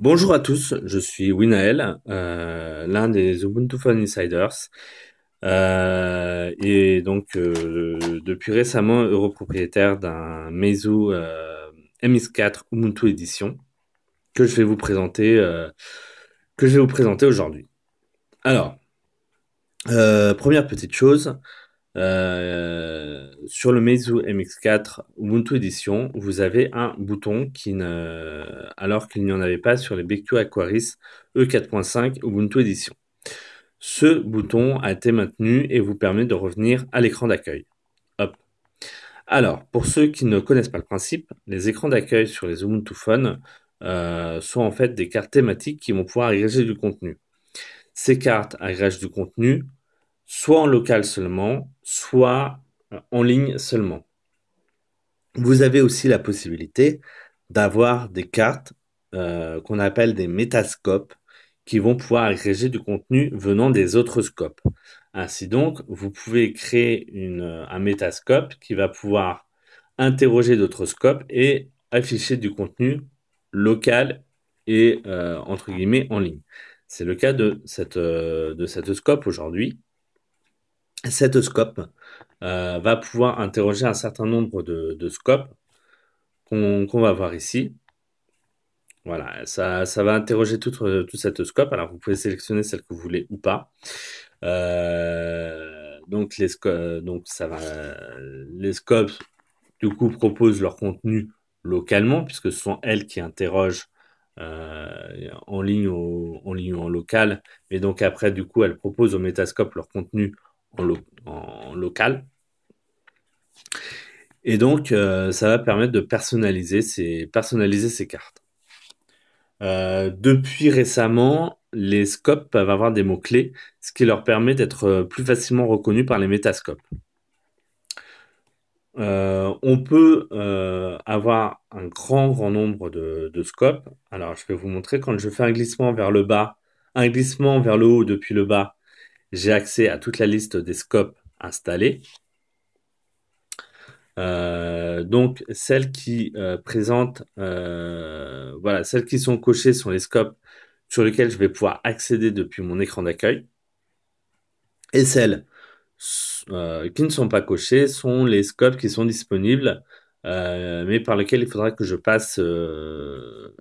Bonjour à tous, je suis Winael, euh, l'un des Ubuntu Phone Insiders, euh, et donc euh, depuis récemment heureux propriétaire d'un Meizu euh, MX4 Ubuntu Edition que je vais vous présenter, que je vais vous présenter aujourd'hui. Alors, première petite chose, euh, sur le Meizu MX4 Ubuntu Edition, vous avez un bouton qui ne, alors qu'il n'y en avait pas sur les BQ Aquaris E4.5 Ubuntu Edition. Ce bouton a été maintenu et vous permet de revenir à l'écran d'accueil. Hop. Alors, pour ceux qui ne connaissent pas le principe, les écrans d'accueil sur les Ubuntu Phone euh, sont en fait des cartes thématiques qui vont pouvoir agréger du contenu. Ces cartes agrègent du contenu soit en local seulement, soit euh, en ligne seulement. Vous avez aussi la possibilité d'avoir des cartes euh, qu'on appelle des métascopes qui vont pouvoir agréger du contenu venant des autres scopes. Ainsi donc, vous pouvez créer une, un métascope qui va pouvoir interroger d'autres scopes et afficher du contenu local et euh, entre guillemets en ligne. C'est le cas de cette, euh, de cette scope aujourd'hui. Cette scope euh, va pouvoir interroger un certain nombre de, scopes qu'on va voir ici. Voilà, ça, va interroger toute, toute cette scope. Alors, vous pouvez sélectionner celle que vous voulez ou pas. Euh, donc, les, ça va, les scopes, du coup, proposent leur contenu localement, puisque ce sont elles qui interrogent euh, en ligne ou en ligne ou en local. Et donc, après, du coup, elles proposent au Metascope leur contenu en, lo- en local. Et donc, euh, ça va permettre de personnaliser ces, personnaliser ces cartes. Euh, depuis récemment, les scopes peuvent avoir des mots-clés, ce qui leur permet d'être euh, plus facilement reconnus par les métascopes. On peut avoir un grand, grand nombre de scopes. Alors, je vais vous montrer quand je fais un glissement vers le bas, un glissement vers le haut depuis le bas, j'ai accès à toute la liste des scopes installés. Euh, donc, celles qui euh, présentent, euh, voilà, celles qui sont cochées sont les scopes sur lesquels je vais pouvoir accéder depuis mon écran d'accueil. Et celles euh, qui ne sont pas cochées sont les scopes qui sont disponibles, euh, mais par lesquels il faudra que je passe euh,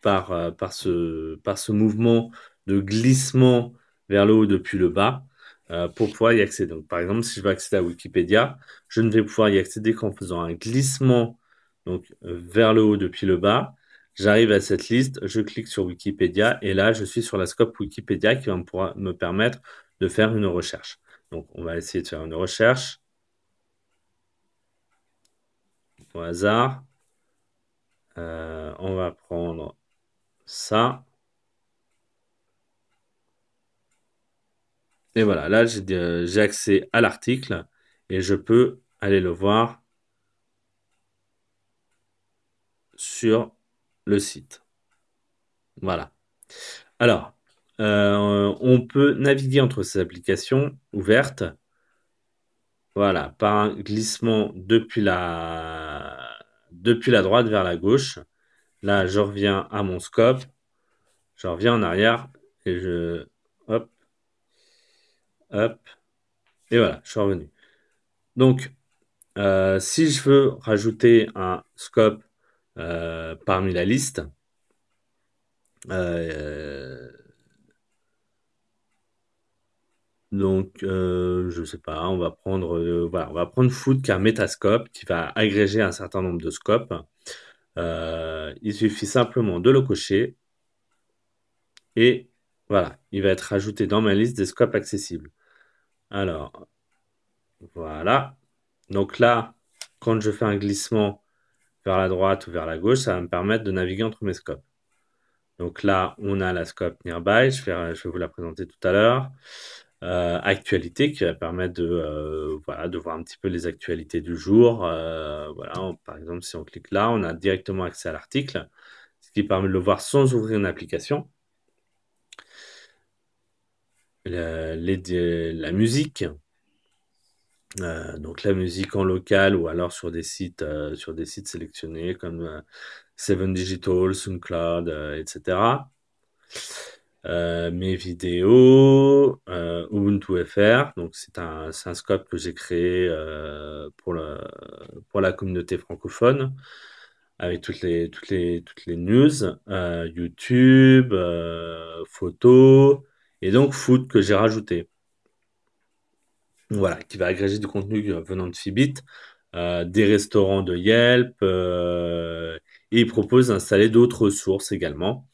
par, par ce, par ce mouvement de glissement vers le haut depuis le bas euh, pour pouvoir y accéder. Donc, par exemple, si je veux accéder à Wikipédia, je ne vais pouvoir y accéder qu'en faisant un glissement donc, vers le haut depuis le bas. J'arrive à cette liste, je clique sur Wikipédia et là, je suis sur la scope Wikipédia qui va me, me permettre de faire une recherche. Donc, on va essayer de faire une recherche au hasard. Euh, on va prendre ça. Voilà, là, j'ai euh, j'ai accès à l'article et je peux aller le voir sur le site. Voilà. Alors, euh, on peut naviguer entre ces applications ouvertes, voilà, par un glissement depuis la, depuis la droite vers la gauche. Là, je reviens à mon scope, je reviens en arrière et je, hop, hop, et voilà, je suis revenu. Donc, euh, si je veux rajouter un scope euh, parmi la liste, euh, donc je sais pas, on va prendre on va prendre Food qui est un métascope qui va agréger un certain nombre de scopes. Il suffit simplement de le cocher et voilà, il va être rajouté dans ma liste des scopes accessibles. Alors, voilà. Donc là, quand je fais un glissement vers la droite ou vers la gauche, ça va me permettre de naviguer entre mes scopes. Donc là, on a la scope Nearby, je vais, vous la présenter tout à l'heure. Euh, actualité qui va permettre de, euh, voilà, de voir un petit peu les actualités du jour. Euh, voilà, par exemple, si on clique là, on a directement accès à l'article, ce qui permet de le voir sans ouvrir une application. La, musique, Euh, donc la musique en local ou alors sur des sites, euh, sur des sites sélectionnés comme euh, Seven Digital, SoundCloud, etc. mes vidéos, Ubuntu FR, donc c'est un, un scope que j'ai créé pour, pour la communauté francophone avec toutes les, toutes les, toutes les news, YouTube, photos, et donc foot que j'ai rajouté. Voilà, qui va agréger du contenu euh, venant de Fibit, euh, des restaurants de Yelp, euh, et il propose d'installer d'autres sources également,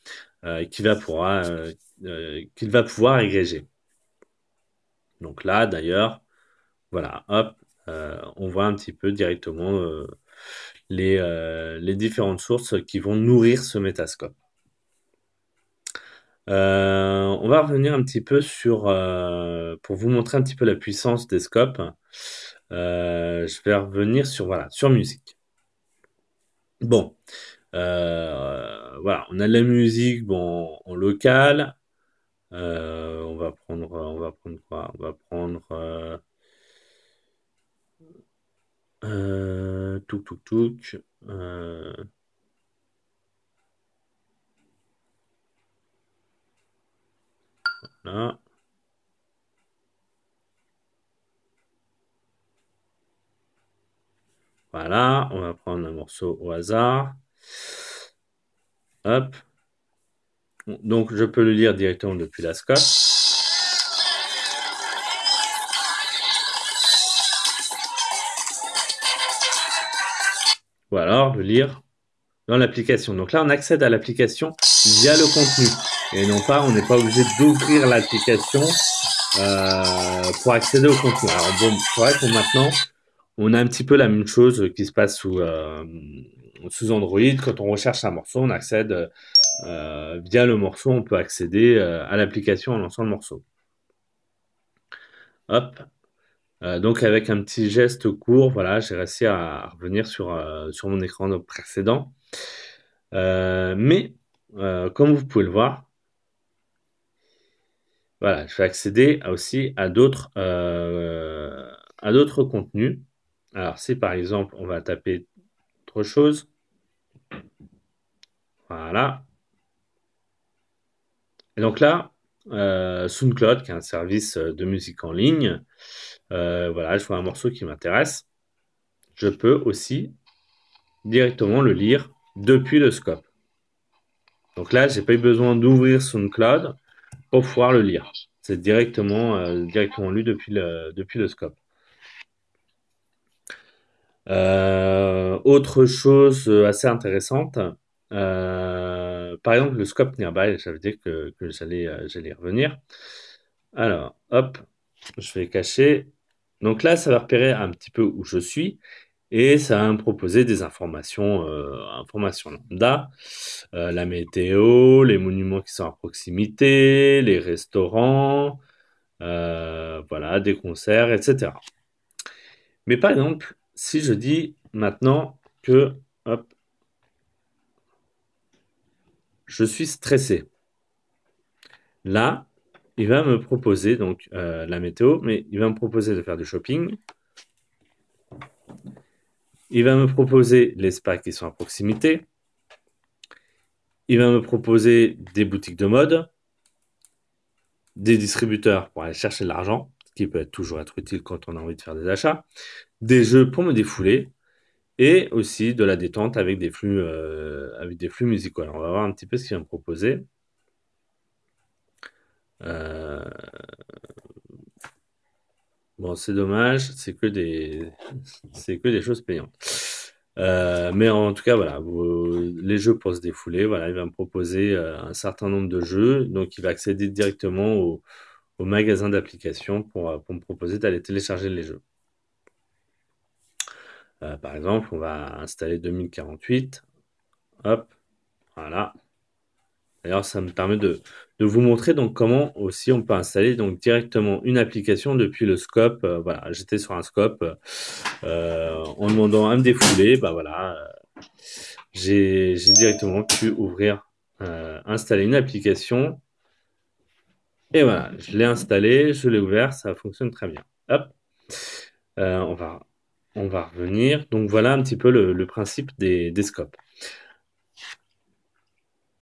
qu'il va pouvoir, qu'il va pouvoir agréger. Donc là, d'ailleurs, voilà, hop, on voit un petit peu directement les, les différentes sources qui vont nourrir ce métascope. Euh, on va revenir un petit peu sur, euh, pour vous montrer un petit peu la puissance des scopes. Euh, je vais revenir sur, voilà, sur musique. Bon, voilà, on a de la musique bon, en local. on va prendre, on va prendre quoi? On va prendre euh, touk touk touk. Voilà, on va prendre un morceau au hasard. Hop. Donc, je peux le lire directement depuis la scope. Ou alors le lire dans l'application. Donc là, on accède à l'application via le contenu et non pas, on n'est pas obligé d'ouvrir l'application euh, pour accéder au contenu. Alors bon, c'est vrai que maintenant, on a un petit peu la même chose qui se passe sous, euh, sous Android. Quand on recherche un morceau, on accède euh, via le morceau, on peut accéder à l'application en lançant le morceau. Hop. donc avec un petit geste court, voilà, j'ai réussi à revenir sur, sur mon écran précédent. mais comme vous pouvez le voir, voilà, je vais accéder aussi à d'autres euh, à d'autres contenus. Alors, si par exemple, on va taper autre chose. Voilà. Et donc là, euh, SoundCloud, qui est un service de musique en ligne, euh, voilà, je vois un morceau qui m'intéresse. Je peux aussi directement le lire depuis le scope. Donc là, j'ai pas eu besoin d'ouvrir SoundCloud pour pouvoir le lire. C'est directement, euh, directement lu depuis le, depuis le scope. Euh, autre chose assez intéressante, euh, par exemple le scope nearby, j'avais dit que, que j'allais j'allais revenir. Alors, hop, je vais cacher. Donc là, ça va repérer un petit peu où je suis et ça va me proposer des informations, euh, informations lambda, euh, la météo, les monuments qui sont à proximité, les restaurants, euh, voilà, des concerts, etc. Mais par exemple, si je dis maintenant que, je suis stressé, là, il va me proposer donc la météo, mais il va me proposer de faire du shopping, il va me proposer les spas qui sont à proximité. Il va me proposer des boutiques de mode, des distributeurs pour aller chercher de l'argent, ce qui peut toujours être utile quand on a envie de faire des achats, des jeux pour me défouler et aussi de la détente avec des flux, euh, avec des flux musicaux. Alors on va voir un petit peu ce qu'il va me proposer. Euh, c'est dommage, c'est que des, c'est que des choses payantes. Euh, mais en tout cas, voilà, les jeux pour se défouler, voilà, il va me proposer euh, un certain nombre de jeux, donc il va accéder directement au, magasin d'applications pour, euh, pour me proposer d'aller télécharger les jeux. par exemple, on va installer 2048, hop, voilà. D'ailleurs, ça me permet de, de vous montrer donc comment aussi on peut installer donc directement une application depuis le scope. Euh, voilà, j'étais sur un scope euh, en demandant à me défouler, bah voilà, euh, j'ai directement pu ouvrir, installer une application. Et voilà, je l'ai installé, je l'ai ouvert, ça fonctionne très bien. Hop. On va on va revenir. Donc voilà un petit peu le le principe des des scopes.